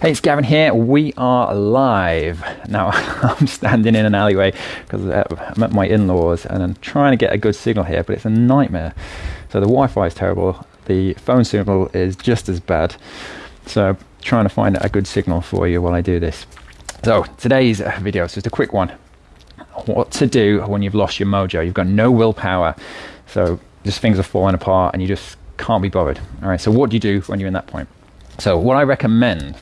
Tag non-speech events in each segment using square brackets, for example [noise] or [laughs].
Hey, it's Gavin here. We are live. Now, [laughs] I'm standing in an alleyway because uh, I'm at my in laws and I'm trying to get a good signal here, but it's a nightmare. So, the Wi Fi is terrible, the phone signal is just as bad. So, trying to find a good signal for you while I do this. So, today's video is just a quick one. What to do when you've lost your mojo, you've got no willpower. So, just things are falling apart and you just can't be bothered. All right, so what do you do when you're in that point? So, what I recommend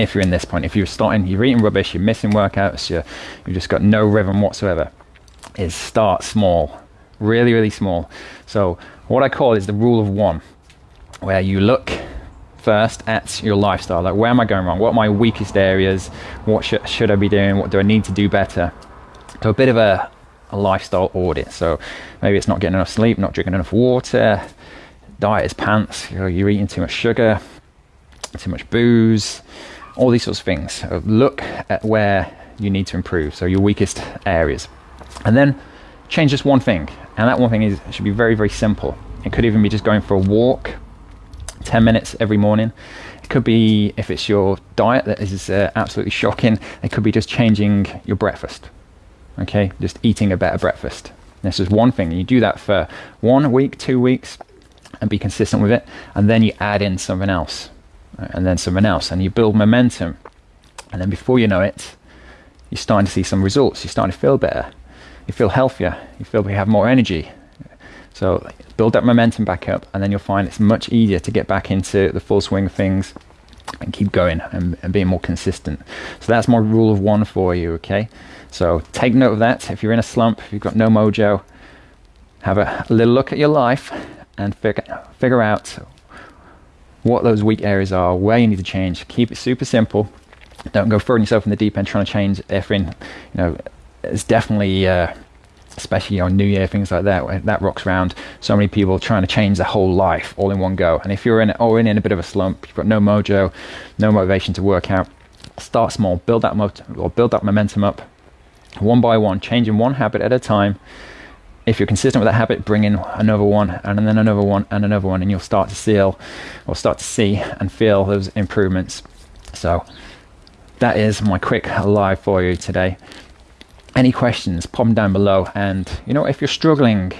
if you're in this point, if you're starting, you're eating rubbish, you're missing workouts, you're, you've just got no rhythm whatsoever, is start small, really, really small. So what I call is the rule of one, where you look first at your lifestyle, like where am I going wrong? What are my weakest areas? What should, should I be doing? What do I need to do better? So a bit of a, a lifestyle audit. So maybe it's not getting enough sleep, not drinking enough water, diet is pants, you you're eating too much sugar, too much booze, all these sorts of things. look at where you need to improve, so your weakest areas. And then change just one thing. And that one thing is should be very, very simple. It could even be just going for a walk, 10 minutes every morning. It could be, if it's your diet that is uh, absolutely shocking, it could be just changing your breakfast. Okay, just eating a better breakfast. This is one thing. You do that for one week, two weeks, and be consistent with it. And then you add in something else and then someone else, and you build momentum. And then before you know it, you're starting to see some results. You're starting to feel better. You feel healthier. You feel you have more energy. So build that momentum back up, and then you'll find it's much easier to get back into the full swing of things and keep going and, and being more consistent. So that's my rule of one for you, okay? So take note of that. If you're in a slump, if you've got no mojo, have a, little look at your life and figure, figure out what those weak areas are, where you need to change. Keep it super simple. Don't go throwing yourself in the deep end trying to change everything. You know, it's definitely, uh, especially on New Year, things like that, that rocks around. So many people trying to change their whole life all in one go. And if you're in, or in, in a bit of a slump, you've got no mojo, no motivation to work out, start small, build that mo- or build that momentum up one by one, changing one habit at a time if you're consistent with that habit, bring in another one and then another one and another one, and you'll start to seal or start to see and feel those improvements. So that is my quick live for you today. Any questions, pop them down below. And you know, if you're struggling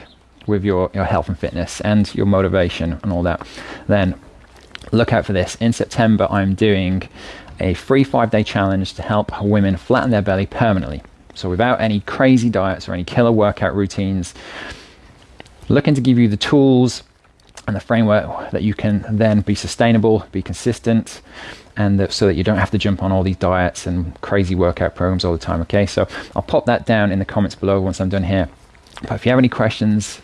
with your, your health and fitness and your motivation and all that, then look out for this. In September, I'm doing a free five day challenge to help women flatten their belly permanently. So without any crazy diets or any killer workout routines, looking to give you the tools and the framework that you can then be sustainable, be consistent, and that, so that you don't have to jump on all these diets and crazy workout programs all the time. Okay, so I'll pop that down in the comments below once I'm done here. But if you have any questions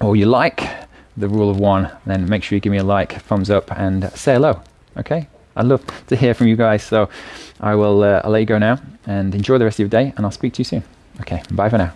or you like the rule of one, then make sure you give me a like, thumbs up, and say hello. Okay, I'd love to hear from you guys. So I will uh, I'll let you go now and enjoy the rest of your day, and I'll speak to you soon. Okay, bye for now.